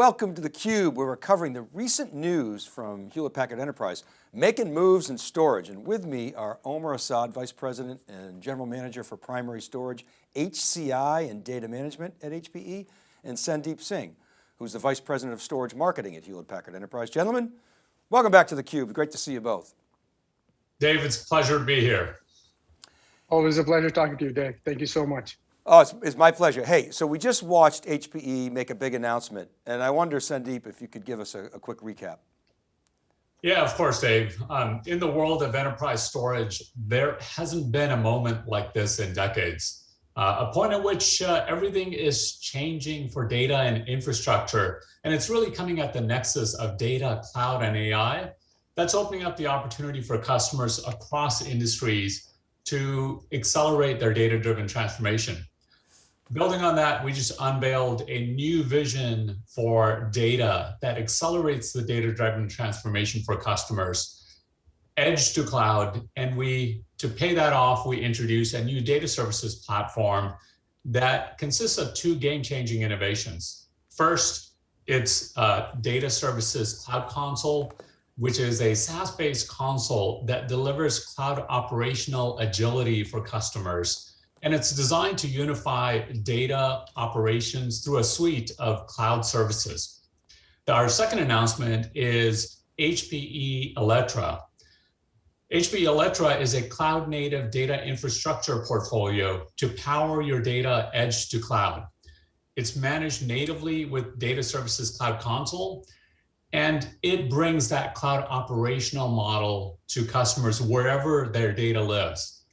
Welcome to theCUBE, where we're covering the recent news from Hewlett Packard Enterprise, making moves in storage. And with me are Omer Asad, Vice President and General Manager for Primary Storage, HCI and Data Management at HPE, and Sandeep Singh, who's the Vice President of Storage Marketing at Hewlett Packard Enterprise. Gentlemen, welcome back to theCUBE. Great to see you both. Dave, it's a pleasure to be here. Always a pleasure talking to you, Dave. Thank you so much. Oh, it's, it's, my pleasure. Hey, so we just watched HPE make a big announcement, and I wonder, Sandeep, if you could give us a, a quick recap. Yeah, of course, Dave. Um, in the world of enterprise storage, there hasn't been a moment like this in decades. Uh, a point at which uh, everything is changing for data and infrastructure, and it's really coming at the nexus of data, cloud, and AI. That's opening up the opportunity for customers across industries to accelerate their data-driven transformation. Building on that, we just unveiled a new vision for data that accelerates the data-driven transformation for customers, edge to cloud, and we, to pay that off, we introduce a new data services platform that consists of two game-changing innovations. First, it's Data Services Cloud Console, which is a SaaS-based console that delivers cloud operational agility for customers and it's designed to unify data operations through a suite of cloud services. Our second announcement is HPE Alletra. HPE Alletra is a cloud native data infrastructure portfolio to power your data edge to cloud. It's managed natively with Data Services Cloud Console, and it brings that cloud operational model to customers wherever their data lives.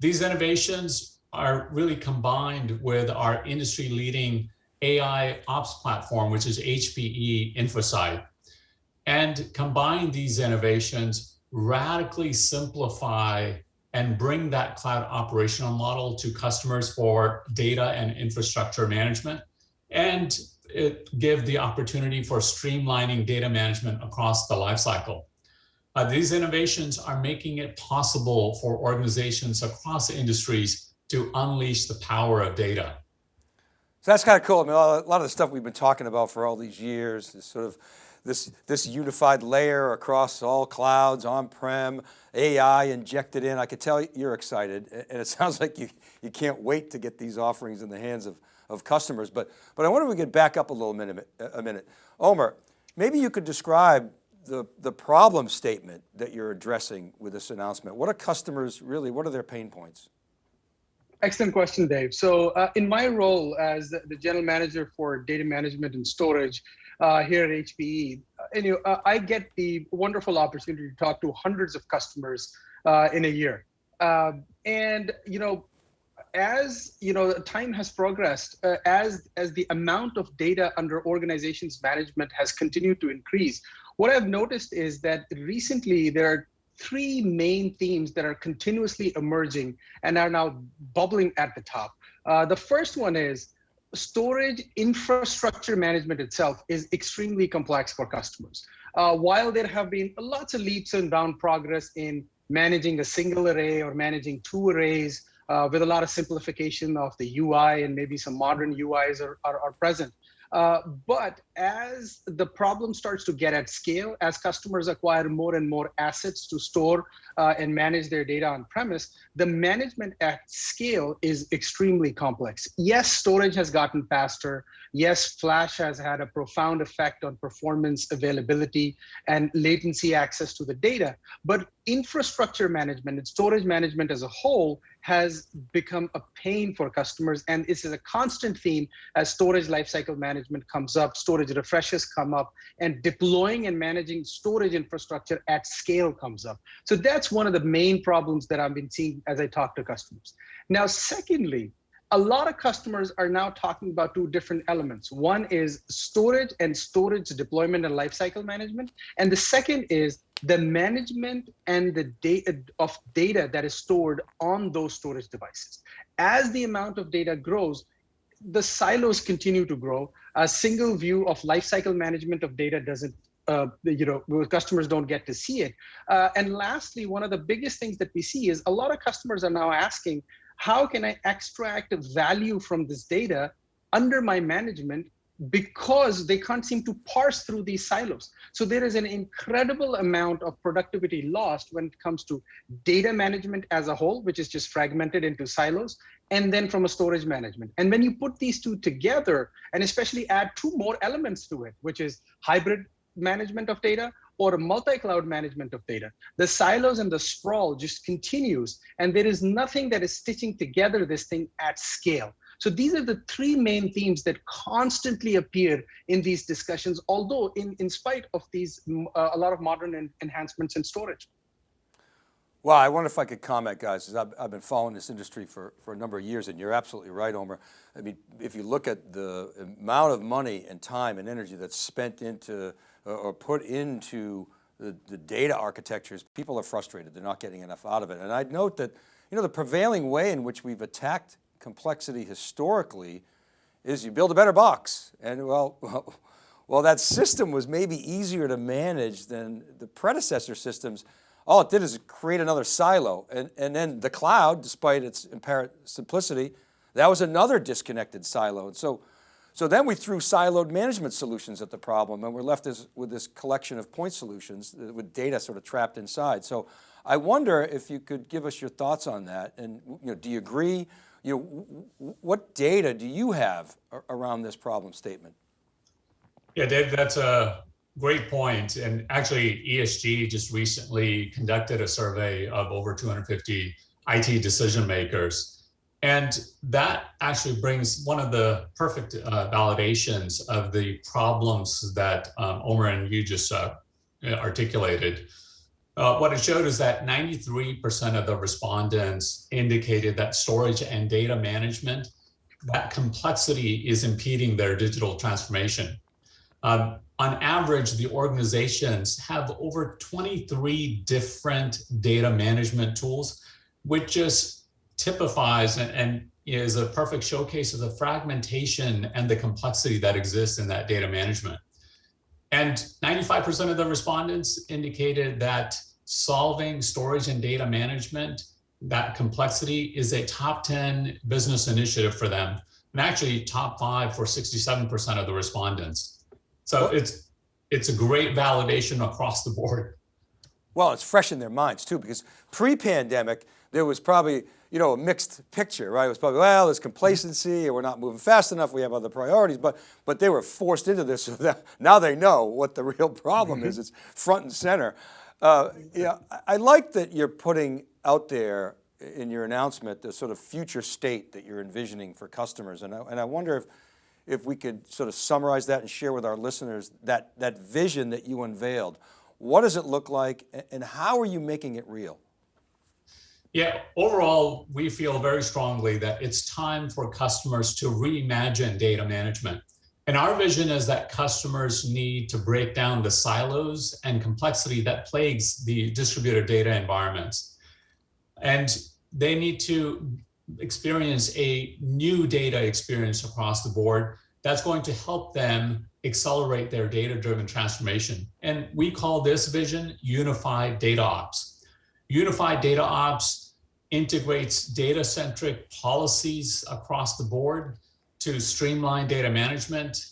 These innovations are really combined with our industry leading AI ops platform, which is HPE InfoSight. And combine these innovations, radically simplify and bring that cloud operational model to customers for data and infrastructure management, and give the opportunity for streamlining data management across the lifecycle. Uh, these innovations are making it possible for organizations across industries to unleash the power of data. So that's kind of cool. I mean, a lot of the stuff we've been talking about for all these years is sort of this, this unified layer across all clouds, on-prem, AI injected in. I could tell you're excited and it sounds like you, you can't wait to get these offerings in the hands of, of customers. But, but I wonder if we could back up a little minute, a minute. Omer, maybe you could describe the, the problem statement that you're addressing with this announcement. What are customers really, what are their pain points? Excellent question, Dave. So uh, in my role as the general manager for data management and storage uh, here at HPE, you know, I get the wonderful opportunity to talk to hundreds of customers uh, in a year. Um, and, you know, as you know, time has progressed, uh, as as the amount of data under organizations management has continued to increase, what I've noticed is that recently there are three main themes that are continuously emerging and are now bubbling at the top. Uh, the first one is storage infrastructure management itself is extremely complex for customers. Uh, while there have been lots of leaps and bound progress in managing a single array or managing two arrays uh, with a lot of simplification of the UI and maybe some modern UIs are, are, are present. Uh, but as the problem starts to get at scale, as customers acquire more and more assets to store uh, and manage their data on premise, the management at scale is extremely complex. Yes, storage has gotten faster. Yes, flash has had a profound effect on performance, availability, and latency access to the data. But infrastructure management and storage management as a whole has become a pain for customers. And this is a constant theme as storage lifecycle management comes up, storage refreshes come up, and deploying and managing storage infrastructure at scale comes up. So that's one of the main problems that I've been seeing as I talk to customers. Now, secondly, a lot of customers are now talking about two different elements. One is storage and storage deployment and lifecycle management. And the second is the management and the data of data that is stored on those storage devices. As the amount of data grows, the silos continue to grow. A single view of lifecycle management of data doesn't uh, you know, customers don't get to see it. Uh, and lastly, one of the biggest things that we see is a lot of customers are now asking, how can I extract value from this data under my management because they can't seem to parse through these silos. So there is an incredible amount of productivity lost when it comes to data management as a whole, which is just fragmented into silos, and then from a storage management. And when you put these two together, and especially add two more elements to it, which is hybrid management of data or multi-cloud management of data, the silos and the sprawl just continues. And there is nothing that is stitching together this thing at scale. So these are the three main themes that constantly appear in these discussions, although in, in spite of these, uh, a lot of modern en enhancements in storage. Well, I wonder if I could comment, guys, because I've, I've, been following this industry for, for a number of years, and you're absolutely right, Omer. I mean, if you look at the amount of money and time and energy that's spent into, or put into the, the data architectures, people are frustrated. They're not getting enough out of it. And I'd note that, you know, the prevailing way in which we've attacked complexity historically is you build a better box. And well, well, well, that system was maybe easier to manage than the predecessor systems. All it did is create another silo. And, and then the cloud, despite its apparent simplicity, that was another disconnected silo. And so, so then we threw siloed management solutions at the problem and we're left with this collection of point solutions uh, with data sort of trapped inside. So I wonder if you could give us your thoughts on that. And you know, do you agree? you know, what data do you have around this problem statement? Yeah, Dave, that's a great point. And actually ESG just recently conducted a survey of over 250 IT decision makers. And that actually brings one of the perfect uh, validations of the problems that um, Omer and you just uh, articulated. Uh, what it showed is that 93% of the respondents indicated that storage and data management, that complexity is impeding their digital transformation. Um, on average, the organizations have over 23 different data management tools, which just typifies and, and is a perfect showcase of the fragmentation and the complexity that exists in that data management. And 95% of the respondents indicated that solving storage and data management, that complexity is a top 10 business initiative for them. And actually top five for 67% of the respondents. So it's, it's a great validation across the board. Well, it's fresh in their minds too, because pre-pandemic, there was probably, you know, a mixed picture, right? It was probably, well, there's complacency or we're not moving fast enough. We have other priorities, but, but they were forced into this. So that now they know what the real problem is. It's front and center. Uh, yeah, I like that you're putting out there in your announcement the sort of future state that you're envisioning for customers. And I, and I wonder if, if we could sort of summarize that and share with our listeners that, that vision that you unveiled. What does it look like and how are you making it real? Yeah, overall, we feel very strongly that it's time for customers to reimagine data management. And our vision is that customers need to break down the silos and complexity that plagues the distributed data environments. And they need to experience a new data experience across the board that's going to help them accelerate their data-driven transformation. And we call this vision Unified Data Ops. Unified Data Ops integrates data-centric policies across the board to streamline data management,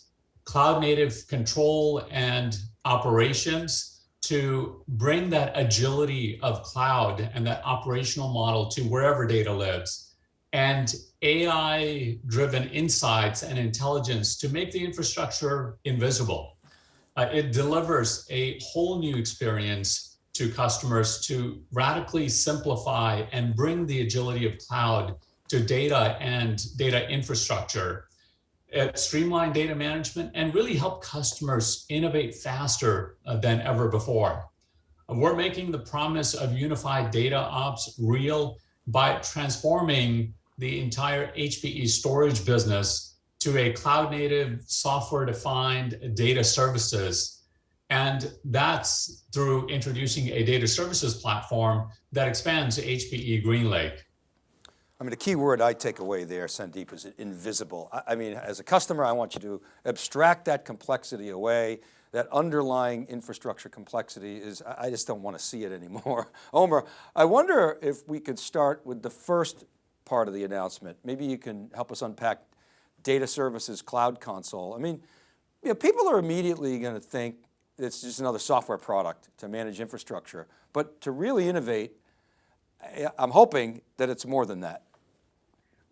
cloud native control and operations to bring that agility of cloud and that operational model to wherever data lives and AI driven insights and intelligence to make the infrastructure invisible. Uh, it delivers a whole new experience to customers to radically simplify and bring the agility of cloud to data and data infrastructure, streamline data management, and really help customers innovate faster uh, than ever before. We're making the promise of unified data ops real by transforming the entire HPE storage business to a cloud native software defined data services and that's through introducing a data services platform that expands HPE GreenLake. I mean, the key word I take away there, Sandeep, is invisible. I, mean, as a customer, I want you to abstract that complexity away. That underlying infrastructure complexity is, I just don't want to see it anymore. Omer, I wonder if we could start with the first part of the announcement. Maybe you can help us unpack data services cloud console. I mean, you know, people are immediately going to think it's just another software product to manage infrastructure, but to really innovate, I'm hoping that it's more than that.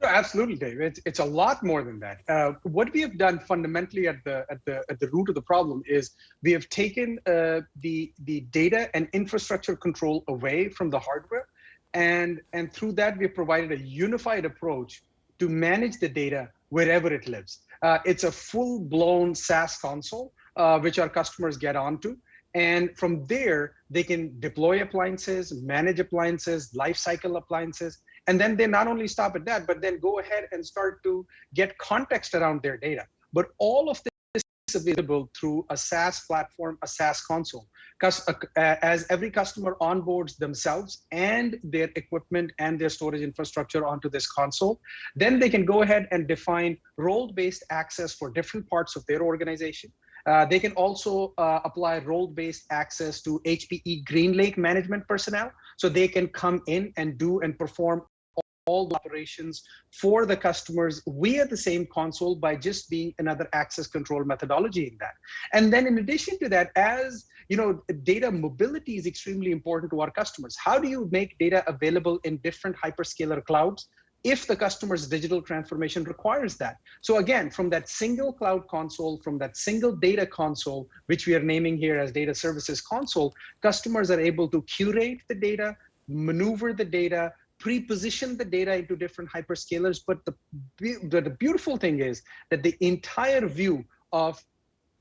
Absolutely, Dave. It's, it's a lot more than that. Uh, what we have done fundamentally at the at the at the root of the problem is we have taken uh, the the data and infrastructure control away from the hardware, and and through that we have provided a unified approach to manage the data wherever it lives. Uh, it's a full-blown SaaS console uh, which our customers get onto. And from there, they can deploy appliances, manage appliances, lifecycle appliances, and then they not only stop at that, but then go ahead and start to get context around their data. But all of this is available through a SaaS platform, a SaaS console. Uh, as every customer onboards themselves and their equipment and their storage infrastructure onto this console, then they can go ahead and define role-based access for different parts of their organization. Uh, they can also uh, apply role-based access to HPE GreenLake management personnel, so they can come in and do and perform all the operations for the customers via the same console by just being another access control methodology in that. And then in addition to that, as you know, data mobility is extremely important to our customers. How do you make data available in different hyperscaler clouds? If the customer's digital transformation requires that. So again, from that single cloud console, from that single data console, which we are naming here as data services console, customers are able to curate the data, maneuver the data, pre-position the data into different hyperscalers. But the, the, beautiful thing is that the entire view of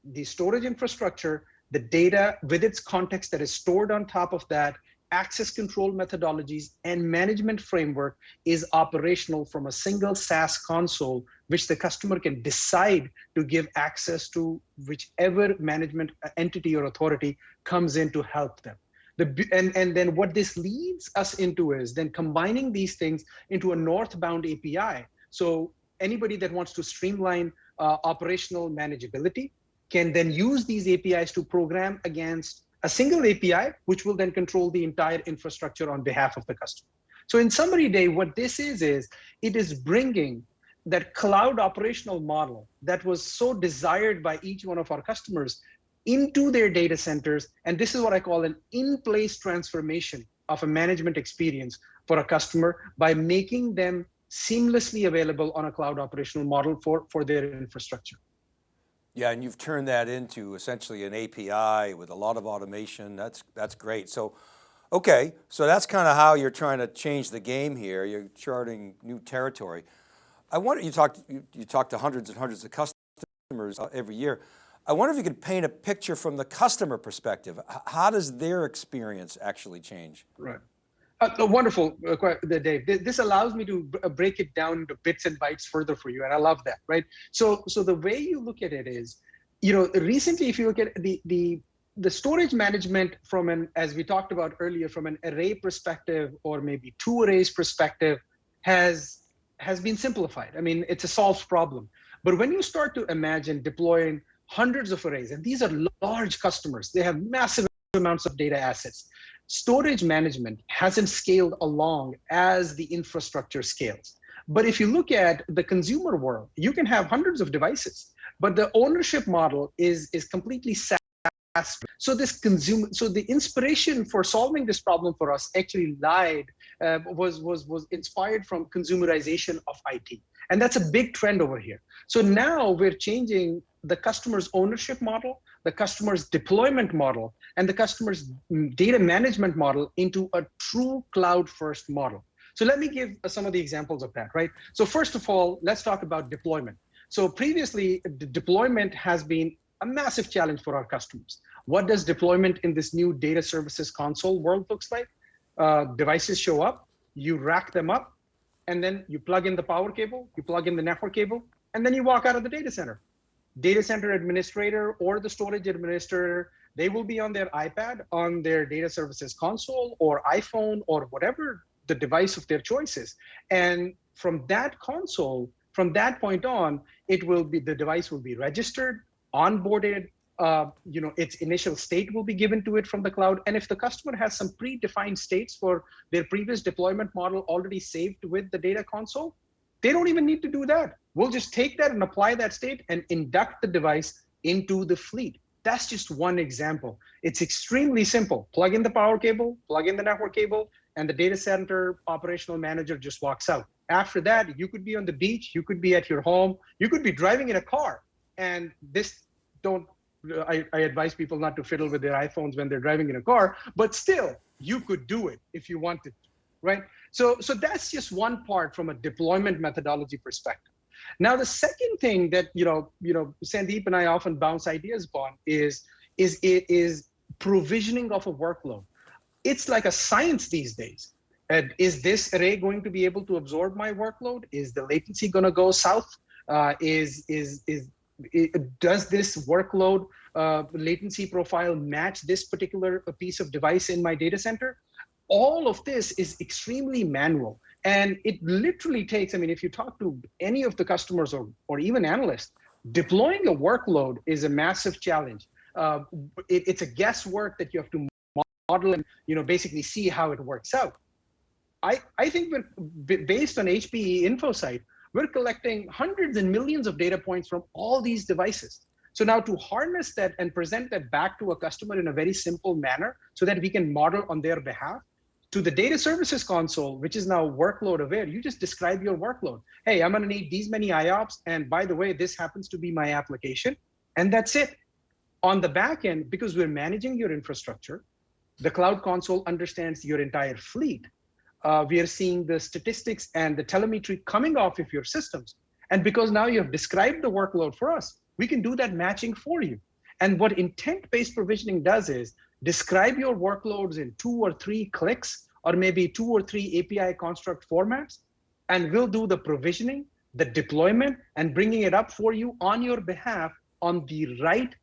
the storage infrastructure, the data with its context that is stored on top of that, access control methodologies and management framework is operational from a single SaaS console, which the customer can decide to give access to whichever management entity or authority comes in to help them. The, and, and then what this leads us into is then combining these things into a northbound API. So anybody that wants to streamline uh, operational manageability can then use these APIs to program against a single API, which will then control the entire infrastructure on behalf of the customer. So in summary, Dave, what this is, is it is bringing that cloud operational model that was so desired by each one of our customers into their data centers. And this is what I call an in-place transformation of a management experience for a customer by making them seamlessly available on a cloud operational model for, for their infrastructure. Yeah, and you've turned that into essentially an API with a lot of automation. That's, that's great. So, okay, so that's kind of how you're trying to change the game here. You're charting new territory. I wonder, you talked, you, you talk to hundreds and hundreds of customers uh, every year. I wonder if you could paint a picture from the customer perspective. How does their experience actually change? Right. Uh, wonderful, uh, Dave. This allows me to uh, break it down into bits and bytes further for you, and I love that, right? So, so the way you look at it is, you know, recently, if you look at the the the storage management from an, as we talked about earlier, from an array perspective or maybe two arrays perspective, has has been simplified. I mean, it's a solved problem. But when you start to imagine deploying hundreds of arrays, and these are large customers, they have massive amounts of data assets storage management hasn't scaled along as the infrastructure scales. But if you look at the consumer world, you can have hundreds of devices, but the ownership model is, is completely SaaS. So this consumer, so the inspiration for solving this problem for us actually lied, uh, was, was, was inspired from consumerization of IT. And that's a big trend over here. So now we're changing the customer's ownership model, the customer's deployment model, and the customer's data management model into a true cloud first model. So let me give some of the examples of that, right? So first of all, let's talk about deployment. So previously, deployment has been a massive challenge for our customers. What does deployment in this new data services console world looks like? Uh, devices show up, you rack them up, and then you plug in the power cable, you plug in the network cable, and then you walk out of the data center data center administrator or the storage administrator, they will be on their iPad, on their data services console or iPhone or whatever the device of their choices. And from that console, from that point on, it will be, the device will be registered, onboarded, uh, you know, its initial state will be given to it from the cloud. And if the customer has some predefined states for their previous deployment model already saved with the data console, they don't even need to do that. We'll just take that and apply that state and induct the device into the fleet. That's just one example. It's extremely simple. Plug in the power cable, plug in the network cable, and the data center operational manager just walks out. After that, you could be on the beach, you could be at your home, you could be driving in a car. And this don't I, I, advise people not to fiddle with their iPhones when they're driving in a car, but still, you could do it if you wanted to, right? So, so that's just one part from a deployment methodology perspective. Now, the second thing that you know, you know, Sandeep and I often bounce ideas upon is is it is provisioning of a workload. It's like a science these days. And is this array going to be able to absorb my workload? Is the latency going to go south? Uh, is is is it, does this workload uh, latency profile match this particular piece of device in my data center? All of this is extremely manual. And it literally takes, I mean, if you talk to any of the customers or, or even analysts, deploying a workload is a massive challenge. Uh, it, it's a guesswork that you have to model and you know basically see how it works out. I, I think based on HPE InfoSight, we're collecting hundreds and millions of data points from all these devices. So now to harness that and present that back to a customer in a very simple manner so that we can model on their behalf to the data services console, which is now workload aware, you just describe your workload. Hey, I'm gonna need these many IOPS. And by the way, this happens to be my application. And that's it. On the back end, because we're managing your infrastructure, the cloud console understands your entire fleet uh, we are seeing the statistics and the telemetry coming off of your systems. And because now you have described the workload for us, we can do that matching for you. And what intent-based provisioning does is describe your workloads in two or three clicks, or maybe two or three API construct formats, and we'll do the provisioning, the deployment, and bringing it up for you on your behalf on the right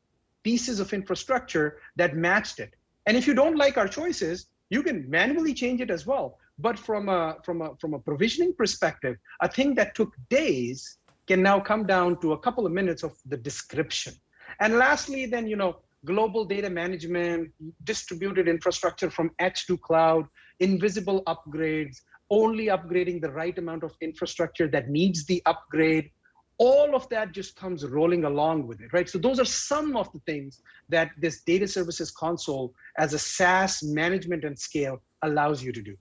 pieces of infrastructure that matched it. And if you don't like our choices, you can manually change it as well. But from a, from, a, from a provisioning perspective, a thing that took days can now come down to a couple of minutes of the description. And lastly, then, you know, global data management, distributed infrastructure from edge to cloud, invisible upgrades, only upgrading the right amount of infrastructure that needs the upgrade, all of that just comes rolling along with it, right? So those are some of the things that this data services console as a SaaS management and scale allows you to do.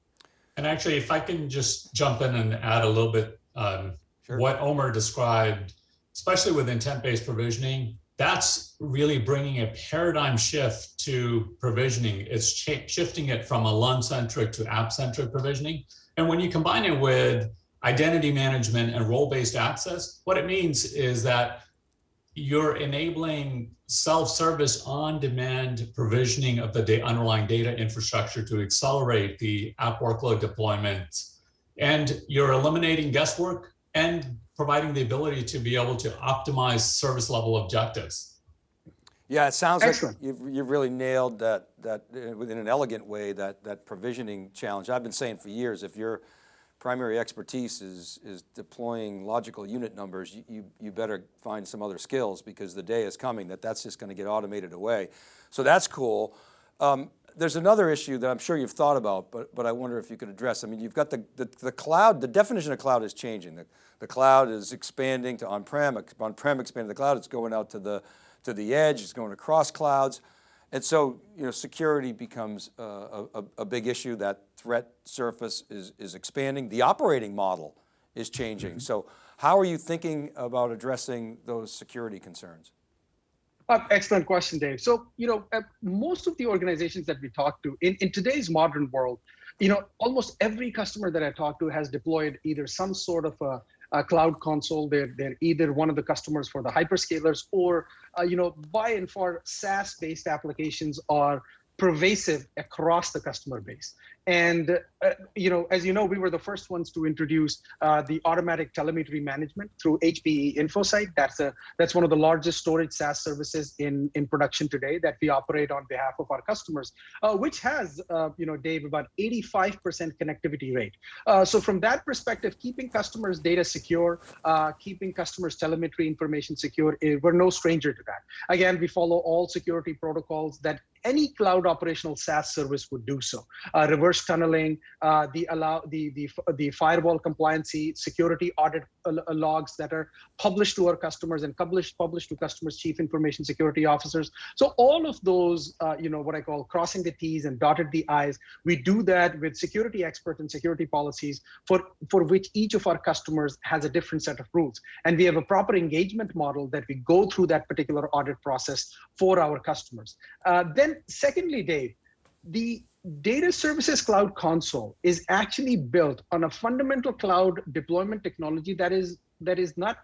And actually, if I can just jump in and add a little bit, um, sure. what Omer described, especially with intent-based provisioning, that's really bringing a paradigm shift to provisioning. It's shifting it from a LUN-centric to app-centric provisioning. And when you combine it with identity management and role-based access, what it means is that you're enabling self-service on-demand provisioning of the underlying data infrastructure to accelerate the app workload deployment. And you're eliminating guesswork and providing the ability to be able to optimize service level objectives. Yeah, it sounds Excellent. like you've, you've really nailed that, that uh, in an elegant way, that, that provisioning challenge. I've been saying for years, if you're primary expertise is, is deploying logical unit numbers, you, you, you, better find some other skills because the day is coming that that's just going to get automated away. So that's cool. Um, there's another issue that I'm sure you've thought about, but, but I wonder if you could address. I mean, you've got the, the, the cloud, the definition of cloud is changing. The, the cloud is expanding to on-prem, on-prem expanding the cloud, it's going out to the, to the edge, it's going across clouds. And so, you know, security becomes a, a, a, big issue. That threat surface is, is expanding. The operating model is changing. Mm -hmm. So how are you thinking about addressing those security concerns? Uh, excellent question, Dave. So, you know, uh, most of the organizations that we talk to in, in today's modern world, you know, almost every customer that I talk to has deployed either some sort of a cloud console. They're, they're either one of the customers for the hyperscalers or, uh, you know, by and far SaaS-based applications are pervasive across the customer base. And, uh, you know, as you know, we were the first ones to introduce uh, the automatic telemetry management through HPE InfoSight. That's, a, that's one of the largest storage SaaS services in, in production today that we operate on behalf of our customers, uh, which has, uh, you know, Dave, about 85% connectivity rate. Uh, so from that perspective, keeping customers' data secure, uh, keeping customers' telemetry information secure, eh, we're no stranger to that. Again, we follow all security protocols that any cloud operational SaaS service would do so. Uh, reverse tunneling, uh, the allow the the the firewall compliancy, security audit uh, logs that are published to our customers and published published to customers' chief information security officers. So all of those, uh, you know, what I call crossing the T's and dotted the I's. We do that with security experts and security policies for for which each of our customers has a different set of rules, and we have a proper engagement model that we go through that particular audit process for our customers. Uh, then secondly, Dave, the data services cloud console is actually built on a fundamental cloud deployment technology that is that is not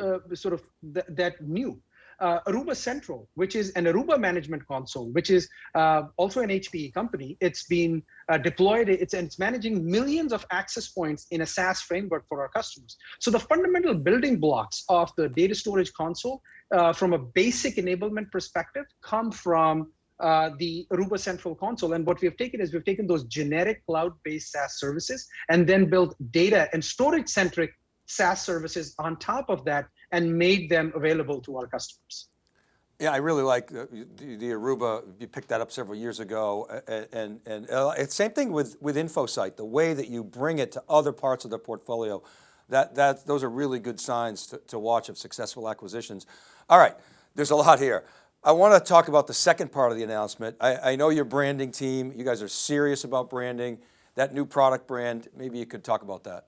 uh, sort of th that new. Uh, Aruba Central, which is an Aruba management console, which is uh, also an HPE company. It's been uh, deployed, it's, and it's managing millions of access points in a SaaS framework for our customers. So the fundamental building blocks of the data storage console uh, from a basic enablement perspective come from uh, the Aruba Central Console. And what we have taken is we've taken those generic cloud-based SaaS services and then built data and storage-centric SaaS services on top of that and made them available to our customers. Yeah, I really like the, the, the Aruba, you picked that up several years ago. And, and, and uh, same thing with, with InfoSight, the way that you bring it to other parts of the portfolio. That, that, those are really good signs to, to watch of successful acquisitions. All right, there's a lot here. I want to talk about the second part of the announcement. I, I know your branding team, you guys are serious about branding, that new product brand, maybe you could talk about that.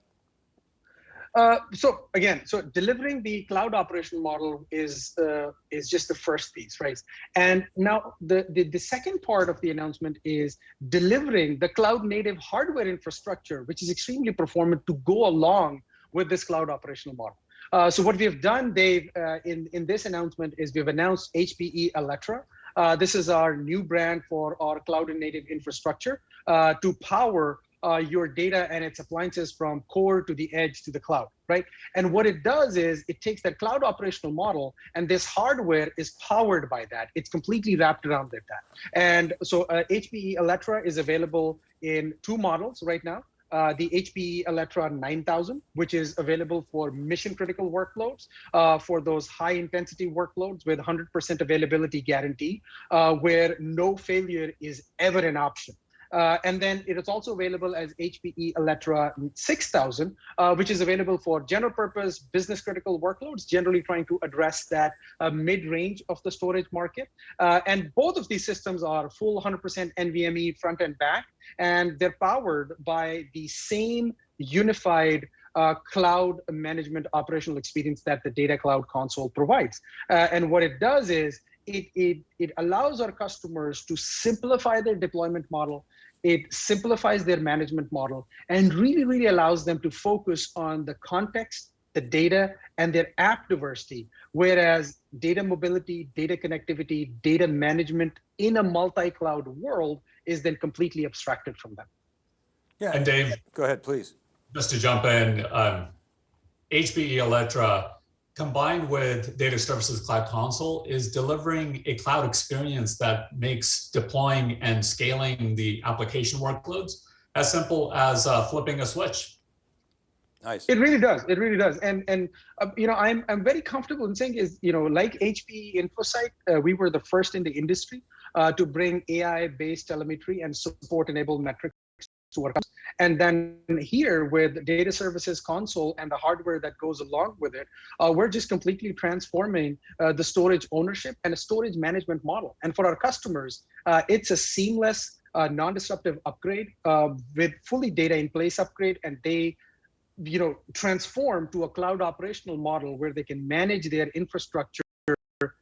Uh, so again, so delivering the cloud operational model is uh, is just the first piece, right? And now the, the the second part of the announcement is delivering the cloud native hardware infrastructure, which is extremely performant to go along with this cloud operational model. Uh, so what we have done, Dave, uh, in, in this announcement is we've announced HPE Alletra. Uh, this is our new brand for our cloud and native infrastructure uh, to power uh, your data and its appliances from core to the edge to the cloud, right? And what it does is it takes that cloud operational model and this hardware is powered by that. It's completely wrapped around that. And so HPE Alletra is available in two models right now uh, the HPE Alletra 9000, which is available for mission critical workloads, uh, for those high intensity workloads with 100% availability guarantee, uh, where no failure is ever an option. Uh, and then it is also available as HPE Alletra 6000, uh, which is available for general purpose business critical workloads, generally trying to address that uh, mid-range of the storage market. Uh, and both of these systems are full 100% NVMe front and back, and they're powered by the same unified uh, cloud management operational experience that the data cloud console provides. Uh, and what it does is it, it, it allows our customers to simplify their deployment model. It simplifies their management model and really, really allows them to focus on the context, the data, and their app diversity. Whereas data mobility, data connectivity, data management in a multi-cloud world is then completely abstracted from them. Yeah, and Dave, go ahead, please. Just to jump in, um, HPE Alletra combined with Data Services Cloud Console is delivering a cloud experience that makes deploying and scaling the application workloads as simple as uh, flipping a switch. Nice. It really does. It really does. And and uh, you know, I'm I'm very comfortable in saying is you know, like HPE InfoSight, uh, we were the first in the industry uh, to bring AI-based telemetry and support enabled metrics to our customers. And then here with data services console and the hardware that goes along with it, uh, we're just completely transforming uh, the storage ownership and a storage management model. And for our customers, uh, it's a seamless, uh, non-disruptive upgrade uh, with fully data in place upgrade. And they you know, transform to a cloud operational model where they can manage their infrastructure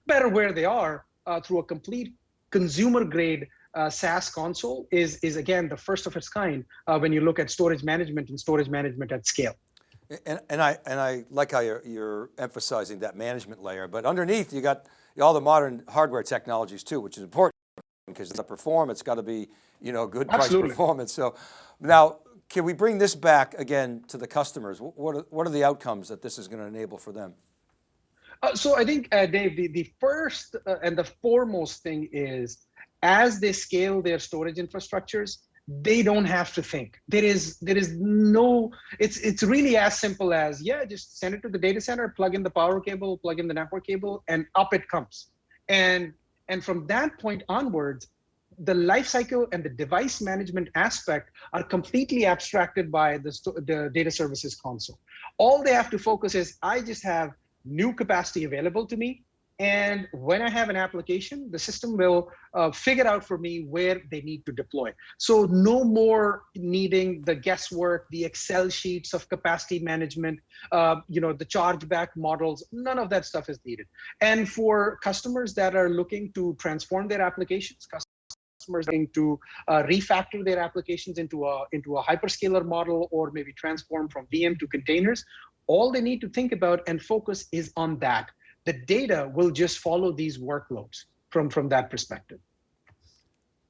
better where they are uh, through a complete consumer grade uh, SaaS console is, is again, the first of its kind uh, when you look at storage management and storage management at scale. And, and, I, and I like how you're, you're emphasizing that management layer, but underneath you got all the modern hardware technologies too, which is important because the performance got to be, you know, good price Absolutely. performance. So now, can we bring this back again to the customers? What are, what are the outcomes that this is going to enable for them? Uh, so I think, uh, Dave, the, the first uh, and the foremost thing is as they scale their storage infrastructures, they don't have to think. There is there is no. It's it's really as simple as yeah, just send it to the data center, plug in the power cable, plug in the network cable, and up it comes. And and from that point onwards, the life cycle and the device management aspect are completely abstracted by the, the data services console. All they have to focus is I just have new capacity available to me. And when I have an application, the system will uh, figure out for me where they need to deploy. So no more needing the guesswork, the Excel sheets of capacity management, uh, you know, the chargeback models. None of that stuff is needed. And for customers that are looking to transform their applications, customers looking to uh, refactor their applications into a into a hyperscaler model or maybe transform from VM to containers, all they need to think about and focus is on that the data will just follow these workloads from from that perspective.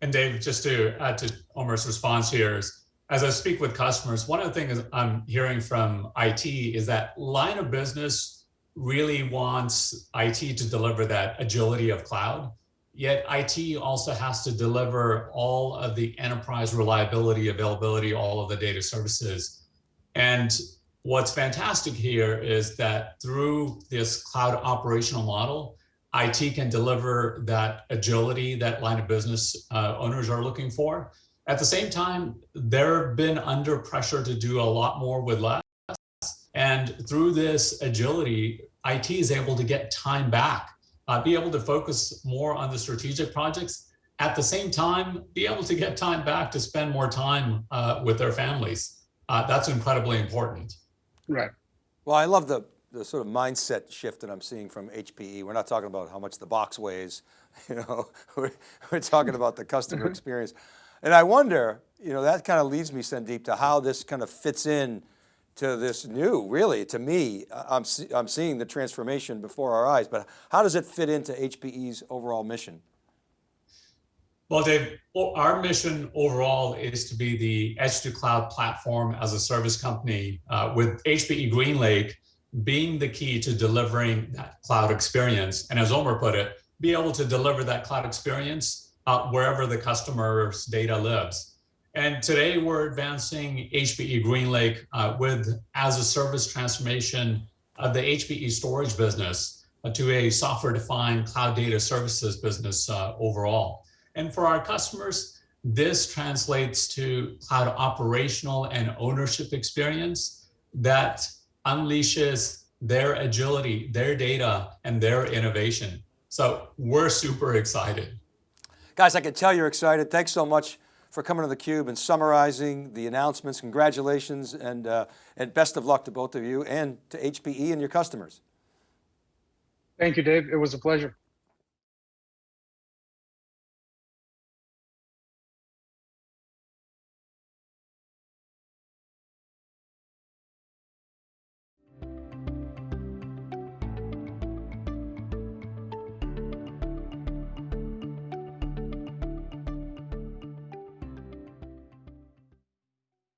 And Dave, just to add to Omer's response here is, as I speak with customers, one of the things I'm hearing from IT is that line of business really wants IT to deliver that agility of cloud. Yet IT also has to deliver all of the enterprise reliability, availability, all of the data services. And what's fantastic here is that through this cloud operational model, IT can deliver that agility that line of business uh, owners are looking for. At the same time, they've been under pressure to do a lot more with less. And through this agility, IT is able to get time back, uh, be able to focus more on the strategic projects. At the same time, be able to get time back to spend more time uh, with their families. Uh, that's incredibly important. Right. Well, I love the, the sort of mindset shift that I'm seeing from HPE. We're not talking about how much the box weighs, you know, we're, we're talking about the customer mm-hmm. experience. And I wonder, you know, that kind of leads me, Sandeep, to how this kind of fits in to this new, really, to me, uh, I'm, see, I'm seeing the transformation before our eyes, but how does it fit into HPE's overall mission? Well, Dave, our mission overall is to be the edge to cloud platform as a service company uh, with HPE GreenLake being the key to delivering that cloud experience. And as Omer put it, be able to deliver that cloud experience uh, wherever the customer's data lives. And today we're advancing HPE GreenLake uh, with as a service transformation of the HPE storage business uh, to a software defined cloud data services business uh, overall. And for our customers, this translates to cloud operational and ownership experience that unleashes their agility, their data, and their innovation. So we're super excited. Guys, I can tell you're excited. Thanks so much for coming to theCUBE and summarizing the announcements. Congratulations and, uh, and best of luck to both of you and to HPE and your customers. Thank you, Dave. It was a pleasure.